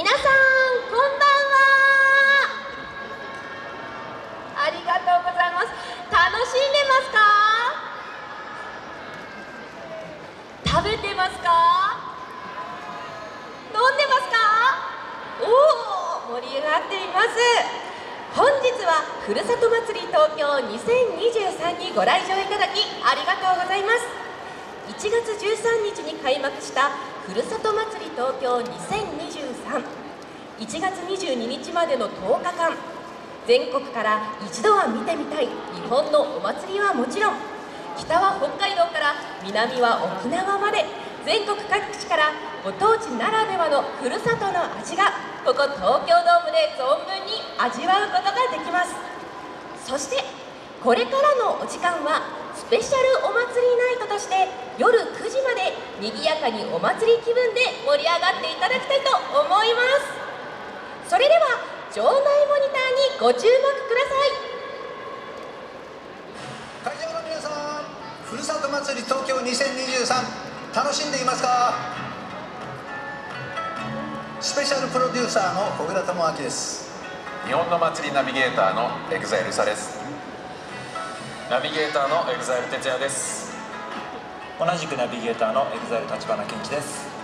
皆さんこんばんは。ありがとうございます。楽しんでますか？食べてますか？飲んでますか？おお盛り上がっています。本日はふるさと祭り東京2023にご来場いただきありがとうございます。1月13日に開幕したふるさと祭り東京20231月22日までの10日間全国から一度は見てみたい日本のお祭りはもちろん北は北海道から南は沖縄まで全国各地からご当地ならではのふるさとの味がここ東京ドームで存分に味わうことができます。そしてこれからのお時間はペシャルお祭りナイトとして夜9時まで賑やかにお祭り気分で盛り上がっていただきたいと思います。それでは場内モニターにご注目くだ会場の皆さんふるさと祭り東京2023楽しんでいますか？スペシャルプロデューサーの小倉智明です。日本の祭りナビゲーターの EXILE ÜSA ですナビゲーターのエグザイル哲也です。同じくナビゲーターのエグザイル立花健一です。